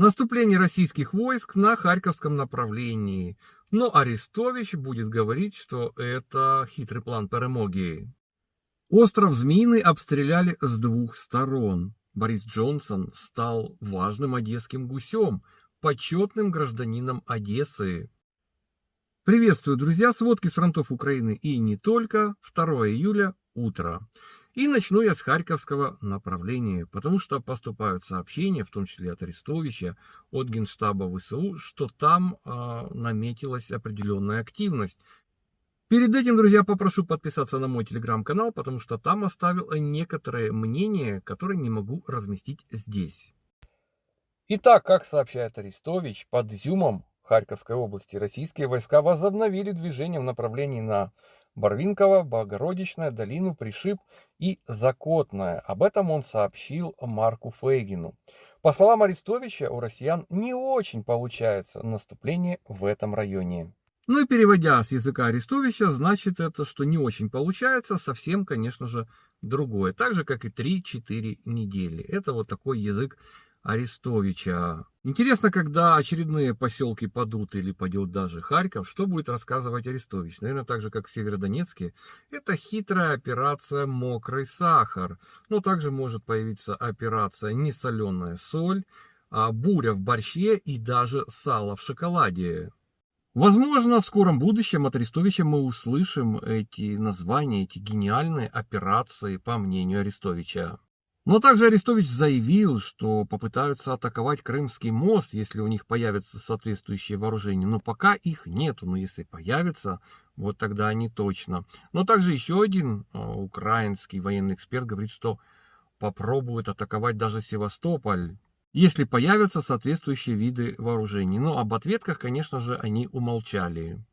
Наступление российских войск на Харьковском направлении. Но Арестович будет говорить, что это хитрый план перемоги. Остров Змеиный обстреляли с двух сторон. Борис Джонсон стал важным одесским гусем, почетным гражданином Одессы. Приветствую, друзья, сводки с фронтов Украины и не только. 2 июля, утро. И начну я с Харьковского направления, потому что поступают сообщения, в том числе от Арестовича, от Генштаба ВСУ, что там э, наметилась определенная активность. Перед этим, друзья, попрошу подписаться на мой телеграм-канал, потому что там оставил некоторые мнения, которые не могу разместить здесь. Итак, как сообщает Арестович, под Изюмом Харьковской области российские войска возобновили движение в направлении на Барвинково, Богородичная, Долину, Пришиб и Закотная. Об этом он сообщил Марку Фейгину. По словам Арестовича, у россиян не очень получается наступление в этом районе. Ну и переводя с языка Арестовича, значит это, что не очень получается, совсем, конечно же, другое. Так же, как и 3-4 недели. Это вот такой язык Арестовича. Интересно, когда очередные поселки падут или падет даже Харьков, что будет рассказывать Арестович? Наверное, так же, как в Северодонецке. Это хитрая операция «Мокрый сахар». Но также может появиться операция «Несоленая соль», а буря в борще и даже сало в шоколаде. Возможно, в скором будущем от Арестовича мы услышим эти названия, эти гениальные операции, по мнению Арестовича. Но также Арестович заявил, что попытаются атаковать Крымский мост, если у них появятся соответствующие вооружения. Но пока их нету, но если появятся, вот тогда они точно. Но также еще один а, украинский военный эксперт говорит, что попробуют атаковать даже Севастополь если появятся соответствующие виды вооружений. Но об ответках, конечно же, они умолчали.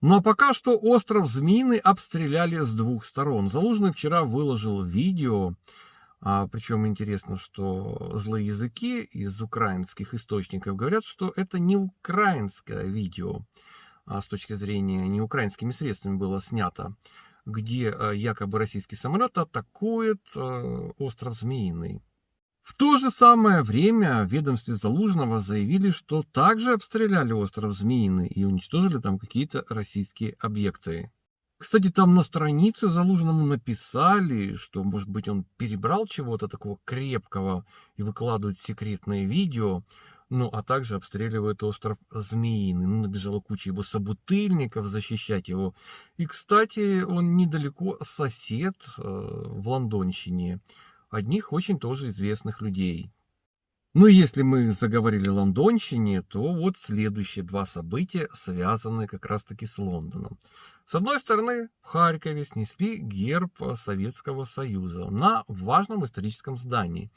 Но пока что остров Змеиный обстреляли с двух сторон. Залужный вчера выложил видео, а, причем интересно, что злые языки из украинских источников говорят, что это не украинское видео, а с точки зрения не украинскими средствами было снято, где а, якобы российский самолет атакует а, остров Змеиный. В то же самое время в ведомстве Залужного заявили, что также обстреляли остров Змеиный и уничтожили там какие-то российские объекты. Кстати, там на странице Залужному написали, что, может быть, он перебрал чего-то такого крепкого и выкладывает секретное видео, ну, а также обстреливает остров Змеиный. Ну, набежала куча его собутыльников защищать его. И, кстати, он недалеко сосед э, в Лондонщине одних очень тоже известных людей. Ну, если мы заговорили о Лондонщине, то вот следующие два события связаны как раз-таки с Лондоном. С одной стороны, в Харькове снесли герб Советского Союза на важном историческом здании.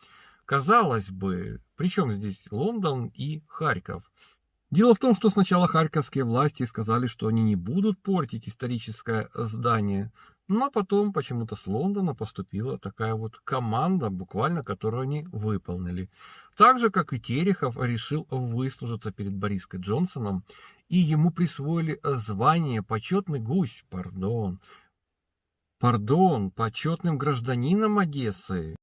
Казалось бы, при чем здесь Лондон и Харьков? Дело в том, что сначала харьковские власти сказали, что они не будут портить историческое здание, но потом почему-то с Лондона поступила такая вот команда, буквально, которую они выполнили. Так же, как и Терехов решил выслужиться перед Борисом Джонсоном, и ему присвоили звание «почетный гусь», пардон. Пардон, почетным гражданином Одессы.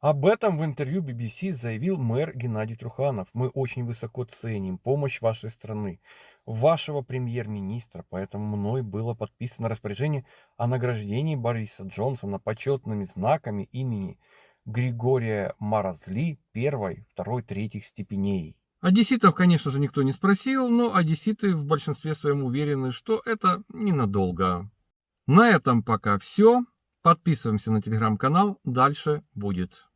Об этом в интервью BBC заявил мэр Геннадий Труханов. Мы очень высоко ценим помощь вашей страны, вашего премьер-министра, поэтому мной было подписано распоряжение о награждении Бориса Джонсона почетными знаками имени Григория Маразли первой, второй, третьих степеней. Одесситов, конечно же, никто не спросил, но одесситы в большинстве своем уверены, что это ненадолго. На этом пока все. Подписываемся на телеграм-канал, дальше будет.